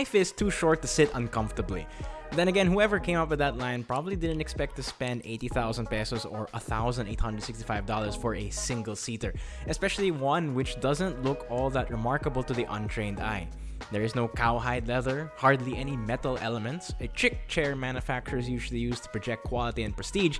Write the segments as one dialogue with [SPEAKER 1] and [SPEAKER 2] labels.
[SPEAKER 1] life is too short to sit uncomfortably. Then again, whoever came up with that line probably didn't expect to spend 80,000 pesos or $1,865 for a single seater, especially one which doesn't look all that remarkable to the untrained eye. There is no cowhide leather, hardly any metal elements, a chick chair manufacturers usually use to project quality and prestige,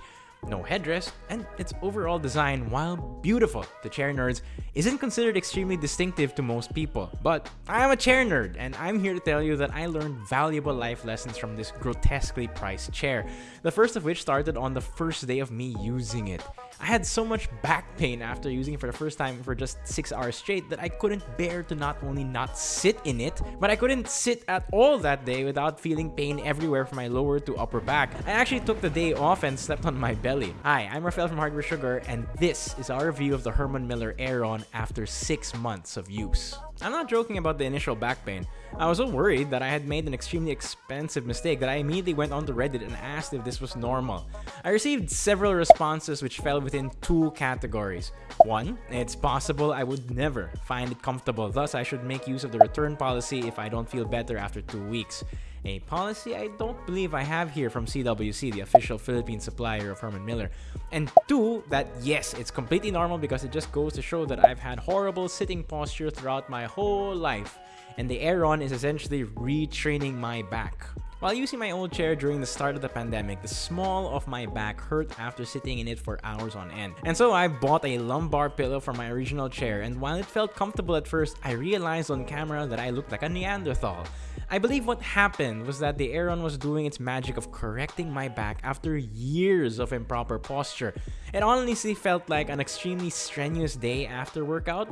[SPEAKER 1] no headrest, and its overall design, while beautiful to chair nerds, isn't considered extremely distinctive to most people. But I am a chair nerd, and I'm here to tell you that I learned valuable life lessons from this grotesquely priced chair, the first of which started on the first day of me using it. I had so much back pain after using it for the first time for just 6 hours straight that I couldn't bear to not only not sit in it, but I couldn't sit at all that day without feeling pain everywhere from my lower to upper back. I actually took the day off and slept on my belly. Hi, I'm Rafael from Hardware Sugar, and this is our review of the Herman Miller Aeron after 6 months of use. I'm not joking about the initial back pain. I was so worried that I had made an extremely expensive mistake that I immediately went onto Reddit and asked if this was normal. I received several responses which fell within two categories. One, it's possible I would never find it comfortable, thus I should make use of the return policy if I don't feel better after two weeks. A policy I don't believe I have here from CWC, the official Philippine supplier of Herman Miller. And two, that yes, it's completely normal because it just goes to show that I've had horrible sitting posture throughout my whole life. And the Aeron is essentially retraining my back. While using my old chair during the start of the pandemic, the small of my back hurt after sitting in it for hours on end. And so I bought a lumbar pillow for my original chair and while it felt comfortable at first, I realized on camera that I looked like a Neanderthal. I believe what happened was that the Aeron was doing its magic of correcting my back after years of improper posture. It honestly felt like an extremely strenuous day after workout.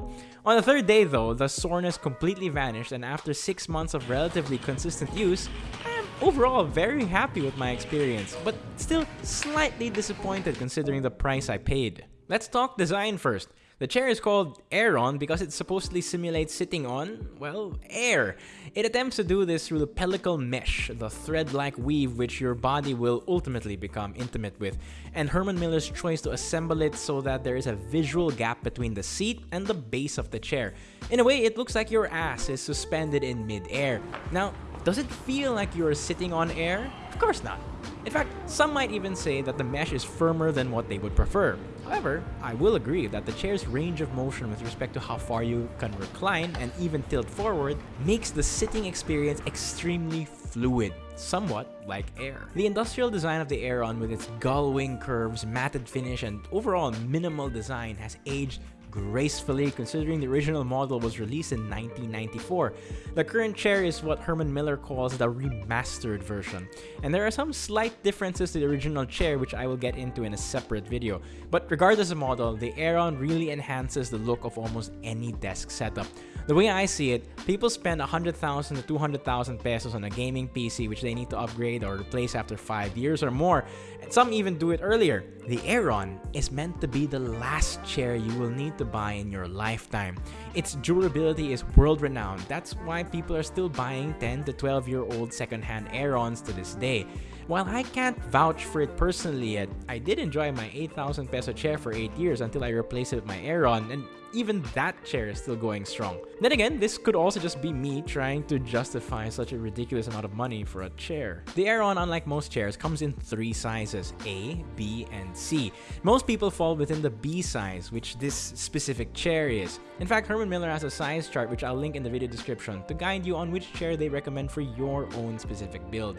[SPEAKER 1] On the third day though, the soreness completely vanished and after 6 months of relatively consistent use, I am overall very happy with my experience, but still slightly disappointed considering the price I paid. Let's talk design first. The chair is called Aeron because it supposedly simulates sitting on, well, air. It attempts to do this through the pellicle mesh, the thread-like weave which your body will ultimately become intimate with, and Herman Miller's choice to assemble it so that there is a visual gap between the seat and the base of the chair. In a way, it looks like your ass is suspended in mid-air. Now, does it feel like you're sitting on air? Of course not. In fact, some might even say that the mesh is firmer than what they would prefer. However, I will agree that the chair's range of motion with respect to how far you can recline and even tilt forward makes the sitting experience extremely fluid, somewhat like air. The industrial design of the Aeron with its gull wing curves, matted finish, and overall minimal design has aged gracefully considering the original model was released in 1994. The current chair is what Herman Miller calls the remastered version, and there are some slight differences to the original chair which I will get into in a separate video. But regardless of model, the Aeron really enhances the look of almost any desk setup. The way I see it, people spend 100,000 to 200,000 pesos on a gaming PC which they need to upgrade or replace after 5 years or more, and some even do it earlier. The Aeron is meant to be the last chair you will need to buy in your lifetime. Its durability is world-renowned, that's why people are still buying 10 to 12 year old second-hand Aerons to this day. While I can't vouch for it personally yet, I did enjoy my 8,000 peso chair for 8 years until I replaced it with my Aeron, and even that chair is still going strong. Then again, this could also just be me trying to justify such a ridiculous amount of money for a chair. The Aeron, unlike most chairs, comes in three sizes, A, B, and C. Most people fall within the B size, which this specific chair is. In fact, Herman Miller has a size chart which I'll link in the video description to guide you on which chair they recommend for your own specific build.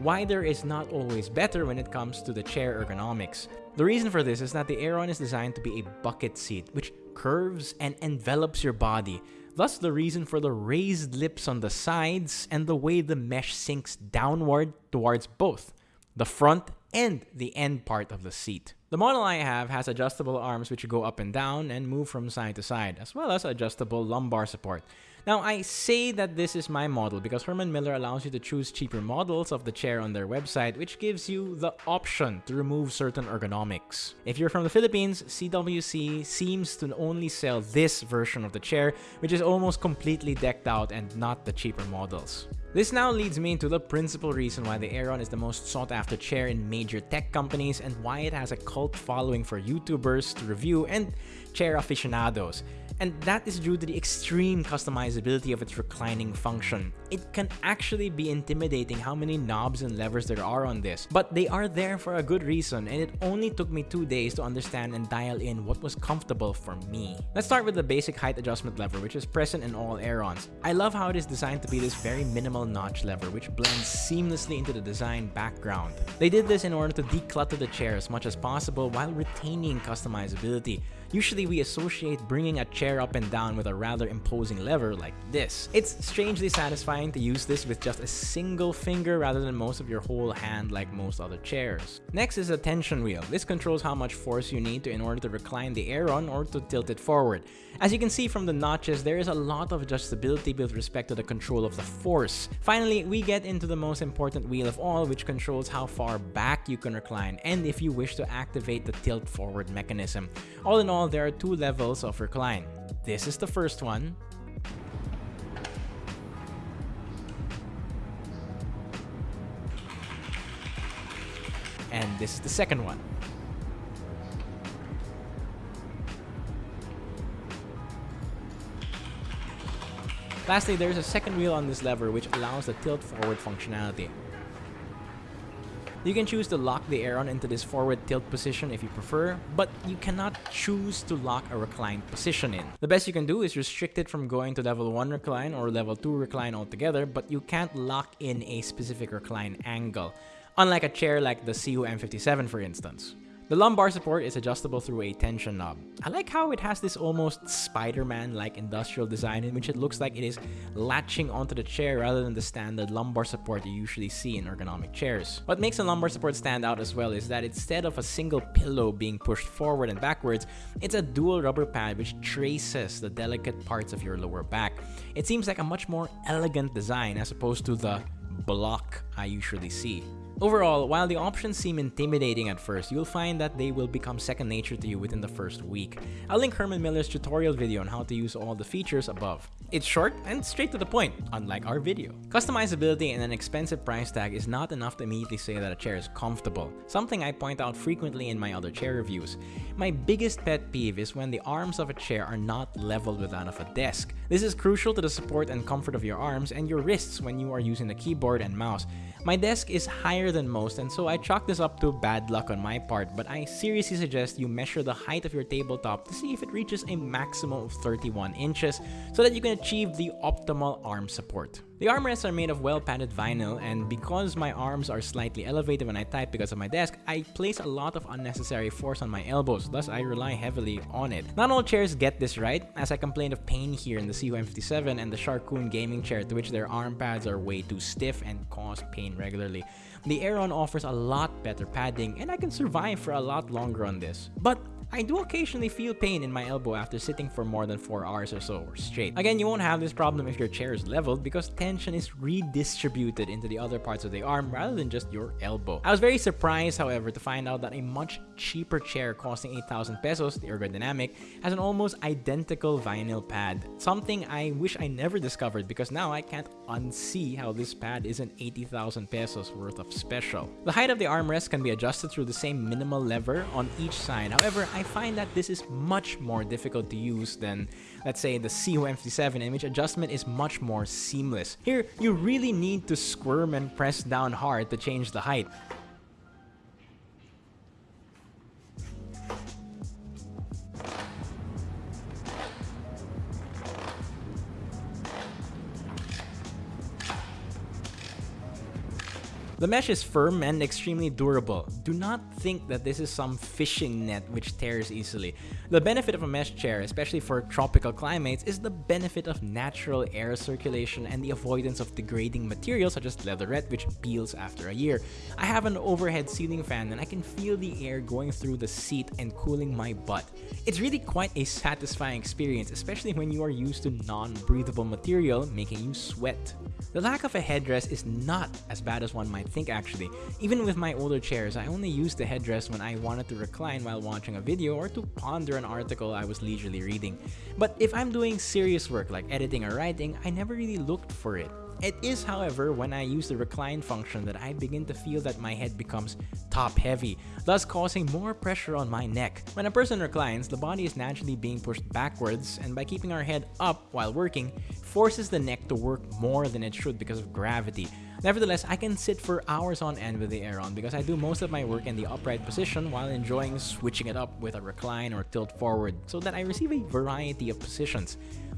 [SPEAKER 1] Wider is not always better when it comes to the chair ergonomics. The reason for this is that the Aeron is designed to be a bucket seat, which curves and envelops your body. Thus the reason for the raised lips on the sides and the way the mesh sinks downward towards both the front and the end part of the seat. The model I have has adjustable arms which go up and down and move from side to side, as well as adjustable lumbar support. Now, I say that this is my model because Herman Miller allows you to choose cheaper models of the chair on their website, which gives you the option to remove certain ergonomics. If you're from the Philippines, CWC seems to only sell this version of the chair, which is almost completely decked out and not the cheaper models. This now leads me into the principal reason why the Aeron is the most sought after chair in major major tech companies and why it has a cult following for YouTubers to review and chair aficionados and that is due to the extreme customizability of its reclining function. It can actually be intimidating how many knobs and levers there are on this, but they are there for a good reason and it only took me two days to understand and dial in what was comfortable for me. Let's start with the basic height adjustment lever which is present in all Aerons. I love how it is designed to be this very minimal notch lever which blends seamlessly into the design background. They did this in order to declutter the chair as much as possible while retaining customizability. Usually we associate bringing a chair up and down with a rather imposing lever like this. It's strangely satisfying to use this with just a single finger rather than most of your whole hand like most other chairs. Next is a tension wheel. This controls how much force you need to in order to recline the Aeron or to tilt it forward. As you can see from the notches, there is a lot of adjustability with respect to the control of the force. Finally, we get into the most important wheel of all which controls how far back you can recline and if you wish to activate the tilt forward mechanism. All in all, there are two levels of recline. This is the first one. And this is the second one. Lastly, there is a second wheel on this lever which allows the tilt forward functionality. You can choose to lock the Aeron into this forward tilt position if you prefer, but you cannot choose to lock a reclined position in. The best you can do is restrict it from going to level 1 recline or level 2 recline altogether, but you can't lock in a specific recline angle, unlike a chair like the Sihoo M57 for instance. The lumbar support is adjustable through a tension knob. I like how it has this almost Spider-Man-like industrial design in which it looks like it is latching onto the chair rather than the standard lumbar support you usually see in ergonomic chairs. What makes the lumbar support stand out as well is that instead of a single pillow being pushed forward and backwards, it's a dual rubber pad which traces the delicate parts of your lower back. It seems like a much more elegant design as opposed to the block I usually see. Overall, while the options seem intimidating at first, you'll find that they will become second nature to you within the first week. I'll link Herman Miller's tutorial video on how to use all the features above. It's short and straight to the point, unlike our video. Customizability and an expensive price tag is not enough to immediately say that a chair is comfortable, something I point out frequently in my other chair reviews. My biggest pet peeve is when the arms of a chair are not leveled with that of a desk. This is crucial to the support and comfort of your arms and your wrists when you are using the keyboard and mouse. My desk is higher than most and so I chalk this up to bad luck on my part but I seriously suggest you measure the height of your tabletop to see if it reaches a maximum of 31 inches so that you can achieve the optimal arm support. The armrests are made of well-padded vinyl and because my arms are slightly elevated when I type because of my desk, I place a lot of unnecessary force on my elbows, thus I rely heavily on it. Not all chairs get this right, as I complained of pain here in the Sihoo M57 and the Sharkoon gaming chair to which their arm pads are way too stiff and cause pain regularly. The Aeron offers a lot better padding and I can survive for a lot longer on this. But I do occasionally feel pain in my elbow after sitting for more than 4 hours or so straight. Again, you won't have this problem if your chair is leveled because tension is redistributed into the other parts of the arm rather than just your elbow. I was very surprised, however, to find out that a much cheaper chair costing 8,000 pesos, the Ergodynamic, has an almost identical vinyl pad. Something I wish I never discovered because now I can't unsee how this pad isn't 80,000 pesos worth of special. The height of the armrest can be adjusted through the same minimal lever on each side. However, I find that this is much more difficult to use than, let's say, the Sihoo M57 in which adjustment is much more seamless. Here, you really need to squirm and press down hard to change the height. The mesh is firm and extremely durable. Do not think that this is some fishing net which tears easily. The benefit of a mesh chair, especially for tropical climates, is the benefit of natural air circulation and the avoidance of degrading materials such as leatherette which peels after a year. I have an overhead ceiling fan and I can feel the air going through the seat and cooling my butt. It's really quite a satisfying experience, especially when you are used to non-breathable material making you sweat. The lack of a headrest is not as bad as one might think actually. Even with my older chairs, I only used the headrest when I wanted to recline while watching a video or to ponder an article I was leisurely reading. But if I'm doing serious work like editing or writing, I never really looked for it. It is, however, when I use the recline function that I begin to feel that my head becomes top heavy, thus causing more pressure on my neck. When a person reclines, the body is naturally being pushed backwards, and by keeping our head up while working, forces the neck to work more than it should because of gravity. Nevertheless, I can sit for hours on end with the Aeron because I do most of my work in the upright position while enjoying switching it up with a recline or tilt forward so that I receive a variety of positions.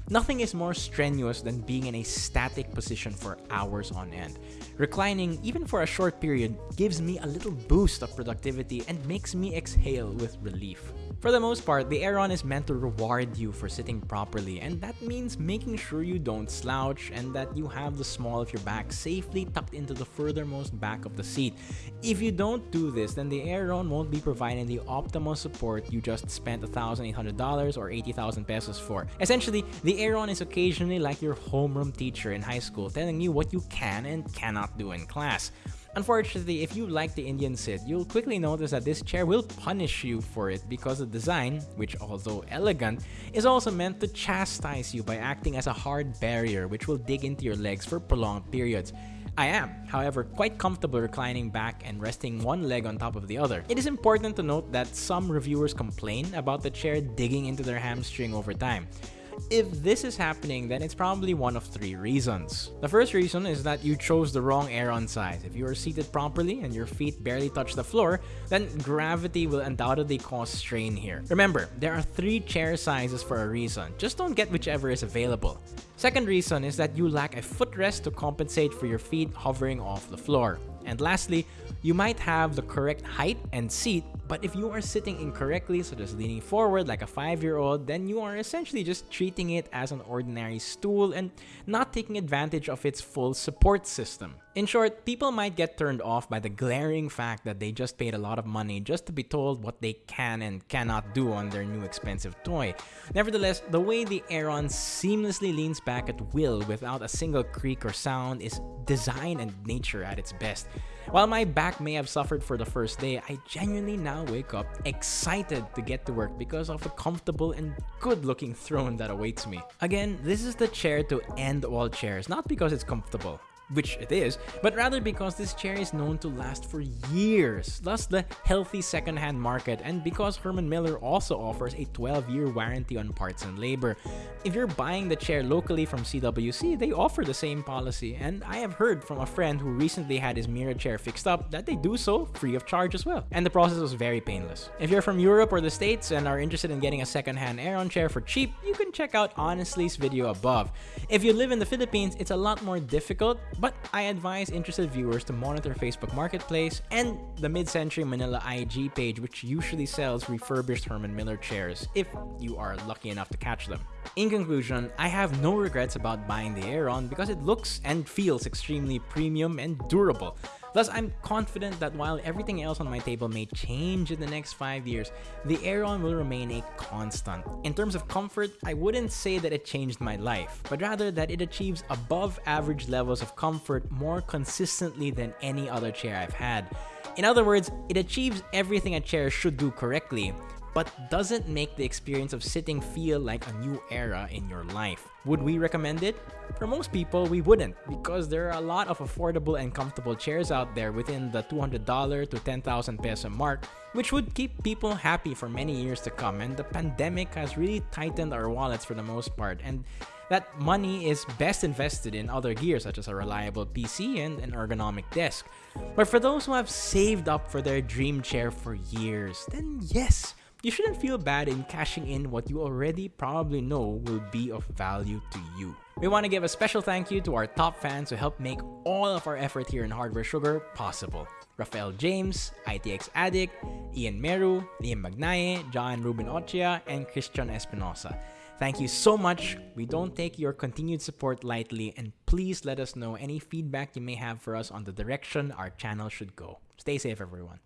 [SPEAKER 1] Nothing is more strenuous than being in a static position for hours on end. Reclining, even for a short period, gives me a little boost of productivity and makes me exhale with relief. For the most part, the Aeron is meant to reward you for sitting properly, and that means making sure you don't slouch and that you have the small of your back safely tucked into the furthermost back of the seat. If you don't do this, then the Aeron won't be providing the optimal support you just spent $1,800 or 80,000 pesos for. Essentially, the Aeron is occasionally like your homeroom teacher in high school telling you what you can and cannot do in class. Unfortunately, if you like the Indian sit, you'll quickly notice that this chair will punish you for it because the design, which although elegant, is also meant to chastise you by acting as a hard barrier which will dig into your legs for prolonged periods. I am, however, quite comfortable reclining back and resting one leg on top of the other. It is important to note that some reviewers complain about the chair digging into their hamstring over time. If this is happening, then it's probably one of three reasons. The first reason is that you chose the wrong Aeron size. If you are seated properly and your feet barely touch the floor, then gravity will undoubtedly cause strain here. Remember, there are three chair sizes for a reason. Just don't get whichever is available. Second reason is that you lack a footrest to compensate for your feet hovering off the floor. And lastly, you might have the correct height and seat, but if you are sitting incorrectly, such as leaning forward like a 5-year-old, then you are essentially just treating it as an ordinary stool and not taking advantage of its full support system. In short, people might get turned off by the glaring fact that they just paid a lot of money just to be told what they can and cannot do on their new expensive toy. Nevertheless, the way the Aeron seamlessly leans back at will without a single creak or sound is design and nature at its best. While my back may have suffered for the first day, I genuinely now wake up excited to get to work because of the comfortable and good looking throne that awaits me. Again, this is the chair to end all chairs, not because it's comfortable which it is, but rather because this chair is known to last for years, thus the healthy second-hand market, and because Herman Miller also offers a 12-year warranty on parts and labor. If you're buying the chair locally from CWC, they offer the same policy, and I have heard from a friend who recently had his Mirra chair fixed up that they do so free of charge as well, and the process was very painless. If you're from Europe or the States and are interested in getting a second-hand Aeron chair for cheap, you can check out Honestly's video above. If you live in the Philippines, it's a lot more difficult, but I advise interested viewers to monitor Facebook Marketplace and the Mid-Century Manila IG page which usually sells refurbished Herman Miller chairs if you are lucky enough to catch them. In conclusion, I have no regrets about buying the Aeron because it looks and feels extremely premium and durable. Thus, I'm confident that while everything else on my table may change in the next 5 years, the Aeron will remain a constant. In terms of comfort, I wouldn't say that it changed my life, but rather that it achieves above average levels of comfort more consistently than any other chair I've had. In other words, it achieves everything a chair should do correctly, but doesn't make the experience of sitting feel like a new era in your life. Would we recommend it? For most people, we wouldn't because there are a lot of affordable and comfortable chairs out there within the $200 to 10,000 peso mark, which would keep people happy for many years to come. And the pandemic has really tightened our wallets for the most part. And that money is best invested in other gear such as a reliable PC and an ergonomic desk. But for those who have saved up for their dream chair for years, then yes, you shouldn't feel bad in cashing in what you already probably know will be of value to you. We want to give a special thank you to our top fans who helped make all of our effort here in Hardware Sugar possible. Rafael James, ITX Addict, Ian Meru, Liam Magnaye, John Ruben Ochia, and Christian Espinosa. Thank you so much. We don't take your continued support lightly and please let us know any feedback you may have for us on the direction our channel should go. Stay safe everyone.